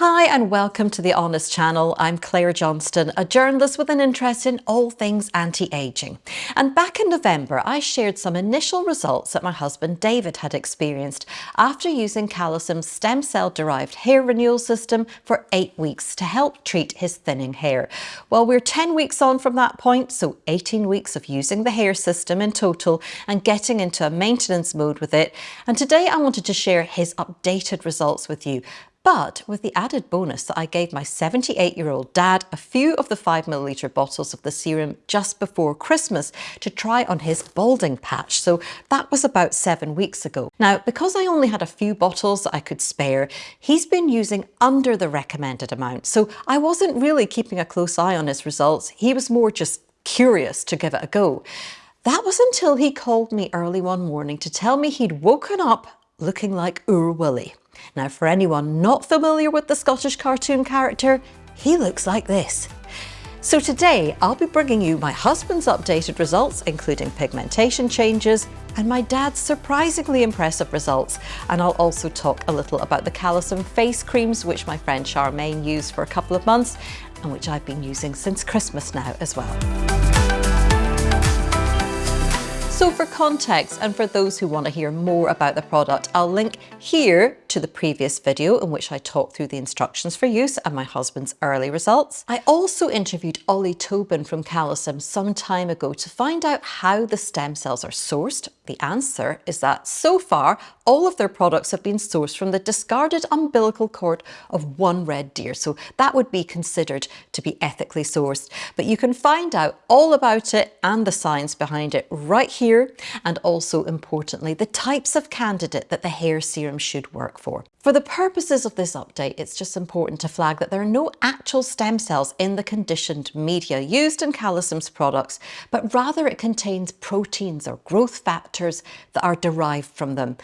Hi and welcome to the Honest channel. I'm Claire Johnston, a journalist with an interest in all things anti-aging. And back in November, I shared some initial results that my husband David had experienced after using Calecim's stem cell derived hair renewal system for eight weeks to help treat his thinning hair. Well, we're 10 weeks on from that point, so 18 weeks of using the hair system in total and getting into a maintenance mode with it. And today I wanted to share his updated results with you but with the added bonus that I gave my 78 year old dad a few of the 5 milliliter bottles of the serum just before Christmas to try on his balding patch. So that was about seven weeks ago. Now, because I only had a few bottles that I could spare, he's been using under the recommended amount. So I wasn't really keeping a close eye on his results. He was more just curious to give it a go. That was until he called me early one morning to tell me he'd woken up looking like Oor Wullie. Now for anyone not familiar with the Scottish cartoon character, he looks like this. So today I'll be bringing you my husband's updated results including pigmentation changes and my dad's surprisingly impressive results and I'll also talk a little about the Calecim face creams which my friend Charmaine used for a couple of months and which I've been using since Christmas now as well. So for context and for those who want to hear more about the product, I'll link here to the previous video in which I talked through the instructions for use and my husband's early results. I also interviewed Ollie Tobin from Calecim some time ago to find out how the stem cells are sourced. The answer is that so far, all of their products have been sourced from the discarded umbilical cord of one red deer. So that would be considered to be ethically sourced. But you can find out all about it and the science behind it right here and also importantly the types of candidate that the hair serum should work for. For the purposes of this update, it's just important to flag that there are no actual stem cells in the conditioned media used in Calecim's products, but rather it contains proteins or growth factors that are derived from them.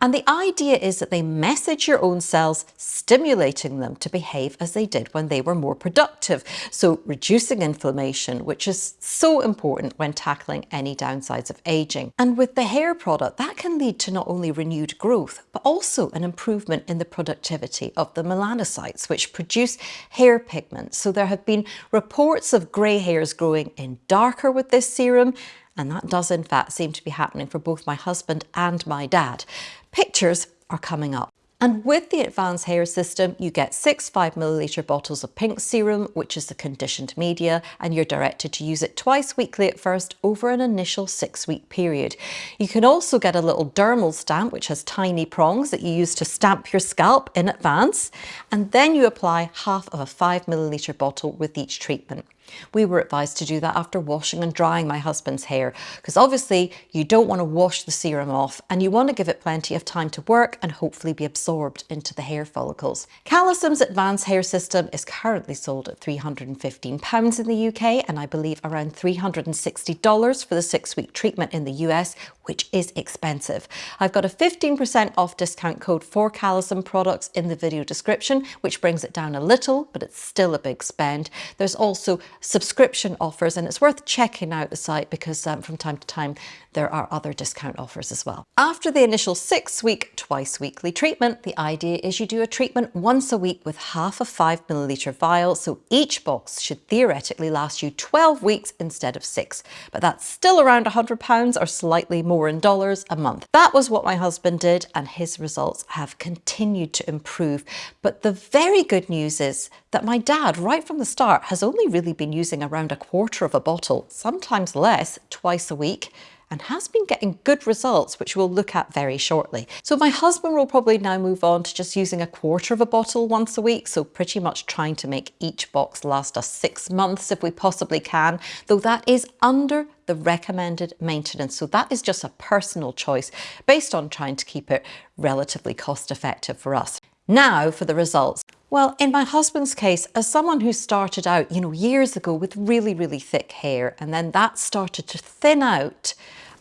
And the idea is that they message your own cells, stimulating them to behave as they did when they were more productive. So reducing inflammation, which is so important when tackling any downsides of aging. And with the hair product, that can lead to not only renewed growth, but also an improvement in the productivity of the melanocytes, which produce hair pigment. So there have been reports of grey hairs growing in darker with this serum, and that does in fact seem to be happening for both my husband and my dad. Pictures are coming up. And with the advanced hair system, you get six 5 milliliter bottles of pink serum, which is the conditioned media, and you're directed to use it twice weekly at first over an initial six week period. You can also get a little dermal stamp, which has tiny prongs that you use to stamp your scalp in advance. And then you apply half of a 5 milliliter bottle with each treatment. We were advised to do that after washing and drying my husband's hair because obviously you don't want to wash the serum off and you want to give it plenty of time to work and hopefully be absorbed into the hair follicles. Calecim's advanced hair system is currently sold at £315 in the UK and I believe around $360 for the six week treatment in the US which is expensive. I've got a 15% off discount code for Calecim products in the video description, which brings it down a little, but it's still a big spend. There's also subscription offers and it's worth checking out the site because um, from time to time there are other discount offers as well. After the initial six week, twice weekly treatment, the idea is you do a treatment once a week with half a five milliliter vial. So each box should theoretically last you 12 weeks instead of six, but that's still around 100 pounds or slightly more in dollars a month. That was what my husband did and his results have continued to improve. But the very good news is that my dad, right from the start, has only really been using around a quarter of a bottle, sometimes less, twice a week and has been getting good results, which we'll look at very shortly. So my husband will probably now move on to just using a quarter of a bottle once a week, so pretty much trying to make each box last us six months if we possibly can, though that is under the recommended maintenance. So that is just a personal choice based on trying to keep it relatively cost effective for us. Now for the results. Well, in my husband's case, as someone who started out, you know, years ago with really, really thick hair, and then that started to thin out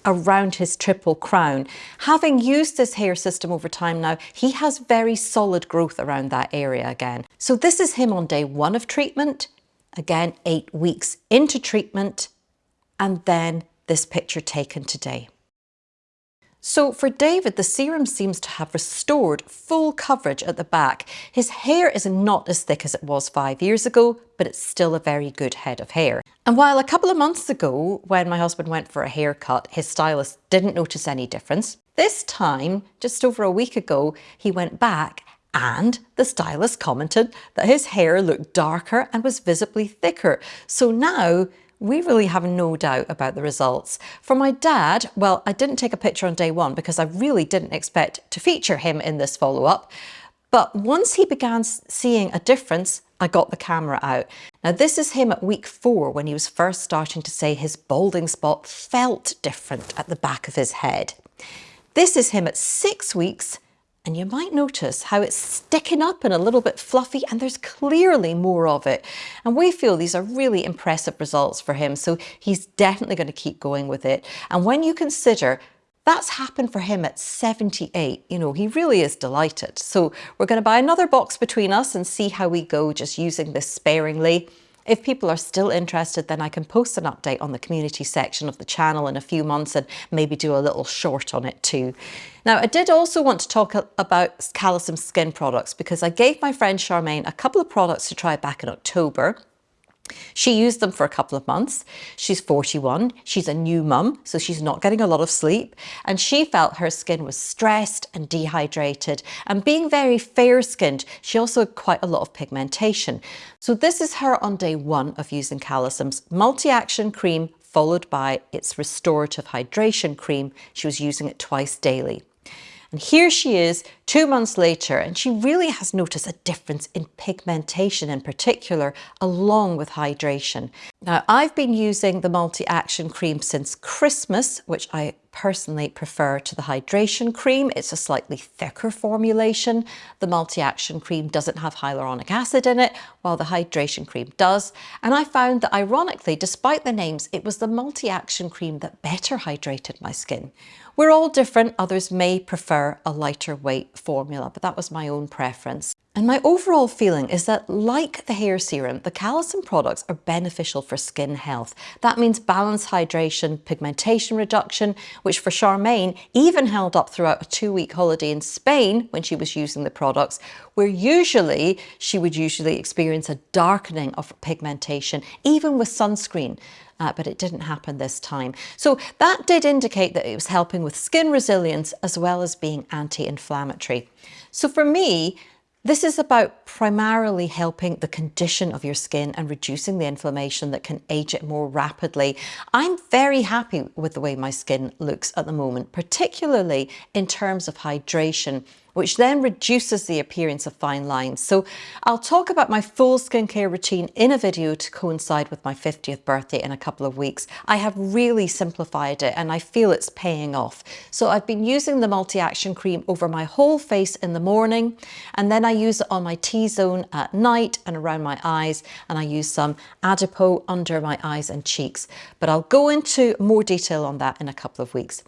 around his triple crown. Having used this hair system over time now, he has very solid growth around that area again. So this is him on day one of treatment, again, eight weeks into treatment, and then this picture taken today. So for David, the serum seems to have restored full coverage at the back. His hair is not as thick as it was five years ago, but it's still a very good head of hair. And while a couple of months ago, when my husband went for a haircut, his stylist didn't notice any difference, this time, just over a week ago, he went back and the stylist commented that his hair looked darker and was visibly thicker. So now we really have no doubt about the results. For my dad, well, I didn't take a picture on day one because I really didn't expect to feature him in this follow-up. But once he began seeing a difference, I got the camera out. Now this is him at week four when he was first starting to say his balding spot felt different at the back of his head. This is him at six weeks and you might notice how it's sticking up and a little bit fluffy and there's clearly more of it. And we feel these are really impressive results for him. So he's definitely going to keep going with it. And when you consider that's happened for him at 78. You know, he really is delighted. So we're going to buy another box between us and see how we go just using this sparingly. If people are still interested, then I can post an update on the community section of the channel in a few months and maybe do a little short on it too. Now, I did also want to talk about Calecim skin products because I gave my friend Charmaine a couple of products to try back in October. She used them for a couple of months. She's 41. She's a new mum, so she's not getting a lot of sleep. And she felt her skin was stressed and dehydrated. And being very fair skinned, she also had quite a lot of pigmentation. So this is her on day one of using Calecim's multi-action cream followed by its restorative hydration cream. She was using it twice daily. And here she is two months later, and she really has noticed a difference in pigmentation in particular, along with hydration. Now, I've been using the multi-action cream since Christmas, which I personally prefer to the hydration cream. It's a slightly thicker formulation. The multi-action cream doesn't have hyaluronic acid in it, while the hydration cream does. And I found that ironically, despite the names, it was the multi-action cream that better hydrated my skin. We're all different. Others may prefer a lighter weight formula, but that was my own preference. And my overall feeling is that like the hair serum, the Calecim products are beneficial for skin health. That means balanced hydration, pigmentation reduction, which for Charmaine even held up throughout a two-week holiday in Spain when she was using the products, where usually she would usually experience a darkening of pigmentation, even with sunscreen. Uh, but it didn't happen this time. So that did indicate that it was helping with skin resilience as well as being anti-inflammatory. So for me, this is about primarily helping the condition of your skin and reducing the inflammation that can age it more rapidly. I'm very happy with the way my skin looks at the moment, particularly in terms of hydration which then reduces the appearance of fine lines. So I'll talk about my full skincare routine in a video to coincide with my 50th birthday in a couple of weeks. I have really simplified it and I feel it's paying off. So I've been using the multi-action cream over my whole face in the morning and then I use it on my T-zone at night and around my eyes and I use some Adipo under my eyes and cheeks. But I'll go into more detail on that in a couple of weeks.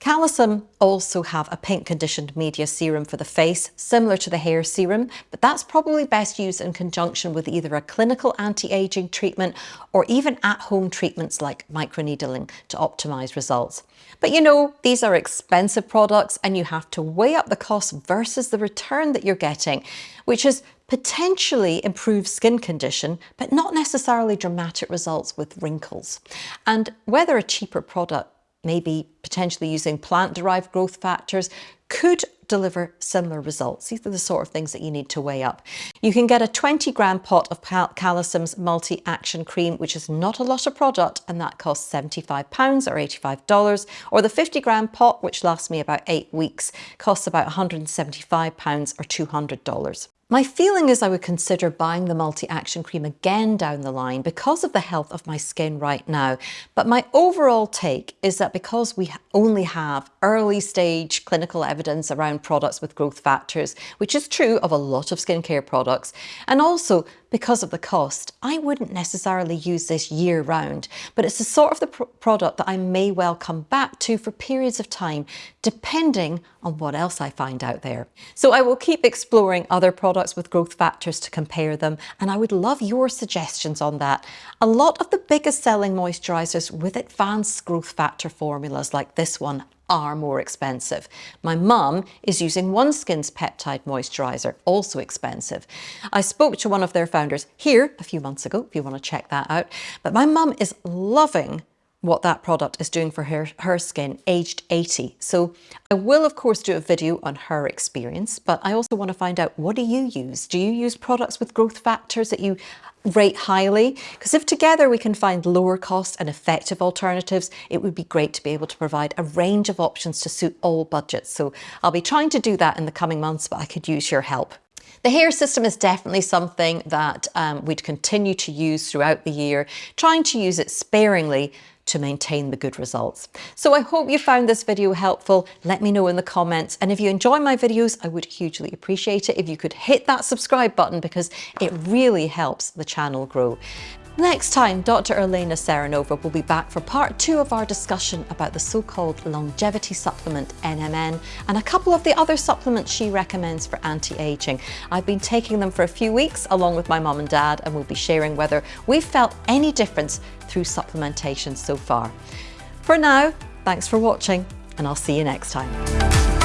Calecim also have a pink conditioned media serum for the face, similar to the hair serum, but that's probably best used in conjunction with either a clinical anti-aging treatment or even at-home treatments like microneedling to optimize results. But you know, these are expensive products and you have to weigh up the cost versus the return that you're getting, which is potentially improve skin condition, but not necessarily dramatic results with wrinkles. And whether a cheaper product maybe potentially using plant-derived growth factors could deliver similar results. These are the sort of things that you need to weigh up. You can get a 20 gram pot of Cal Calecim's multi-action cream, which is not a lot of product, and that costs 75 pounds or $85, or the 50 gram pot, which lasts me about eight weeks, costs about 175 pounds or $200. My feeling is I would consider buying the multi-action cream again down the line because of the health of my skin right now. But my overall take is that because we only have early stage clinical evidence around products with growth factors, which is true of a lot of skincare products, and also because of the cost, I wouldn't necessarily use this year round, but it's the sort of the pr product that I may well come back to for periods of time, depending on what else I find out there. So I will keep exploring other products with growth factors to compare them, and I would love your suggestions on that. A lot of the biggest selling moisturizers with advanced growth factor formulas like this one are more expensive. My mum is using OneSkin's peptide moisturiser, also expensive. I spoke to one of their founders here a few months ago, if you want to check that out, but my mum is loving what that product is doing for her, her skin aged 80. So I will of course do a video on her experience, but I also want to find out what do you use? Do you use products with growth factors that you rate highly? Because if together we can find lower cost and effective alternatives, it would be great to be able to provide a range of options to suit all budgets. So I'll be trying to do that in the coming months, but I could use your help. The hair system is definitely something that um, we'd continue to use throughout the year, trying to use it sparingly to maintain the good results. So I hope you found this video helpful. Let me know in the comments. And if you enjoy my videos, I would hugely appreciate it if you could hit that subscribe button because it really helps the channel grow. Next time, Dr. Elena Serenova will be back for part two of our discussion about the so-called longevity supplement NMN and a couple of the other supplements she recommends for anti-aging. I've been taking them for a few weeks along with my mum and dad and we'll be sharing whether we've felt any difference through supplementation so far. For now, thanks for watching and I'll see you next time.